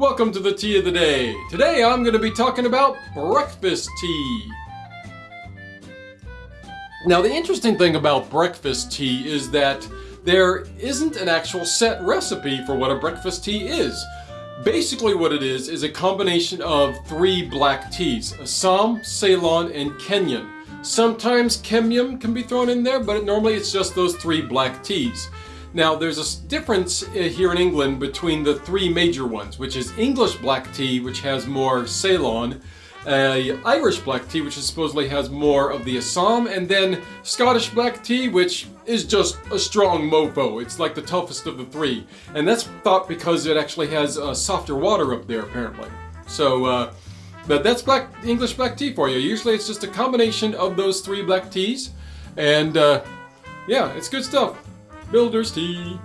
welcome to the tea of the day. Today I'm going to be talking about breakfast tea. Now the interesting thing about breakfast tea is that there isn't an actual set recipe for what a breakfast tea is. Basically what it is is a combination of three black teas, Assam, Ceylon, and Kenyan. Sometimes Keemun can be thrown in there, but normally it's just those three black teas. Now there's a difference uh, here in England between the three major ones, which is English black tea, which has more Ceylon, uh, Irish black tea, which supposedly has more of the Assam, and then Scottish black tea, which is just a strong mofo. It's like the toughest of the three. And that's thought because it actually has uh, softer water up there, apparently. So, uh, but that's black English black tea for you. Usually it's just a combination of those three black teas. And, uh, yeah, it's good stuff. Builder's tea.